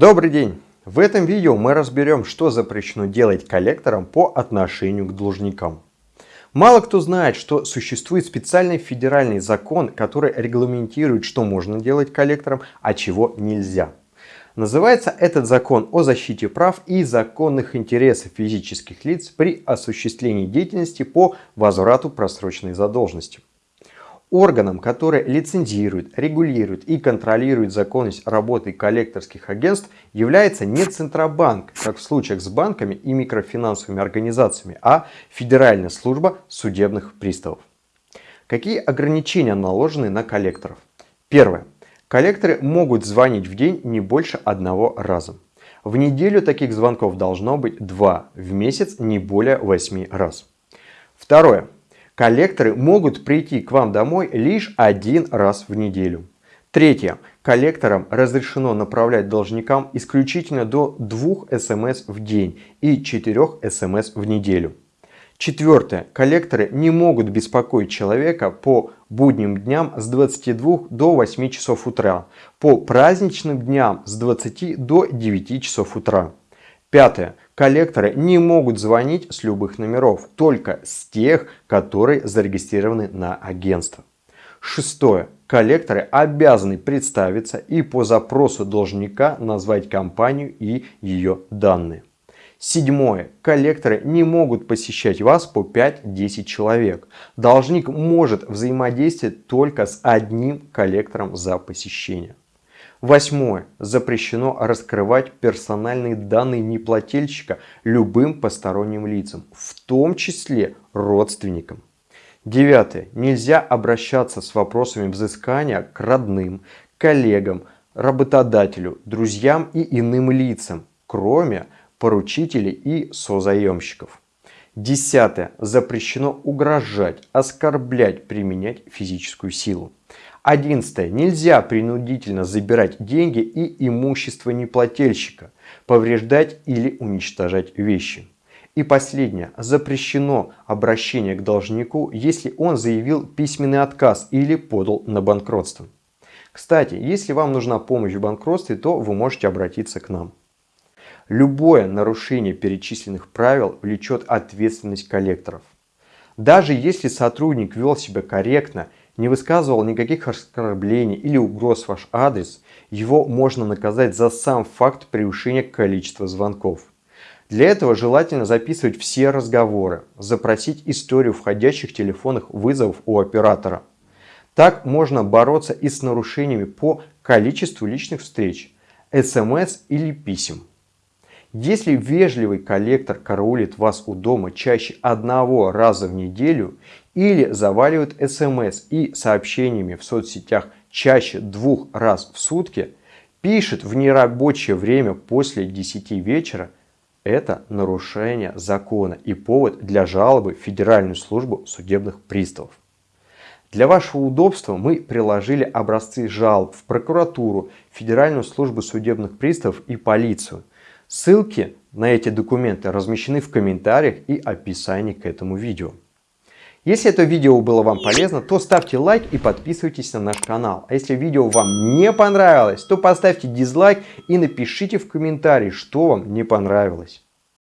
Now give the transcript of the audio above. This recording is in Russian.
Добрый день! В этом видео мы разберем, что запрещено делать коллекторам по отношению к должникам. Мало кто знает, что существует специальный федеральный закон, который регламентирует, что можно делать коллекторам, а чего нельзя. Называется этот закон о защите прав и законных интересов физических лиц при осуществлении деятельности по возврату просроченной задолженности. Органом, который лицензирует, регулирует и контролирует законность работы коллекторских агентств, является не Центробанк, как в случаях с банками и микрофинансовыми организациями, а Федеральная служба судебных приставов. Какие ограничения наложены на коллекторов? Первое. Коллекторы могут звонить в день не больше одного раза. В неделю таких звонков должно быть два, в месяц не более 8 раз. Второе. Коллекторы могут прийти к вам домой лишь один раз в неделю. Третье. Коллекторам разрешено направлять должникам исключительно до двух смс в день и четырех смс в неделю. Четвертое. Коллекторы не могут беспокоить человека по будним дням с 22 до 8 часов утра, по праздничным дням с 20 до 9 часов утра. Пятое. Коллекторы не могут звонить с любых номеров, только с тех, которые зарегистрированы на агентство. Шестое. Коллекторы обязаны представиться и по запросу должника назвать компанию и ее данные. Седьмое. Коллекторы не могут посещать вас по 5-10 человек. Должник может взаимодействовать только с одним коллектором за посещение. Восьмое. Запрещено раскрывать персональные данные неплательщика любым посторонним лицам, в том числе родственникам. Девятое. Нельзя обращаться с вопросами взыскания к родным, коллегам, работодателю, друзьям и иным лицам, кроме поручителей и созаемщиков. Десятое. Запрещено угрожать, оскорблять, применять физическую силу. Одиннадцатое. Нельзя принудительно забирать деньги и имущество неплательщика, повреждать или уничтожать вещи. И последнее. Запрещено обращение к должнику, если он заявил письменный отказ или подал на банкротство. Кстати, если вам нужна помощь в банкротстве, то вы можете обратиться к нам. Любое нарушение перечисленных правил влечет ответственность коллекторов. Даже если сотрудник вел себя корректно не высказывал никаких оскорблений или угроз в ваш адрес, его можно наказать за сам факт превышения количества звонков. Для этого желательно записывать все разговоры, запросить историю входящих телефонных вызовов у оператора. Так можно бороться и с нарушениями по количеству личных встреч, смс или писем. Если вежливый коллектор караулит вас у дома чаще одного раза в неделю или заваливает смс и сообщениями в соцсетях чаще двух раз в сутки, пишет в нерабочее время после 10 вечера, это нарушение закона и повод для жалобы в Федеральную службу судебных приставов. Для вашего удобства мы приложили образцы жалоб в прокуратуру, Федеральную службу судебных приставов и полицию. Ссылки на эти документы размещены в комментариях и описании к этому видео. Если это видео было вам полезно, то ставьте лайк и подписывайтесь на наш канал. А если видео вам не понравилось, то поставьте дизлайк и напишите в комментарии, что вам не понравилось.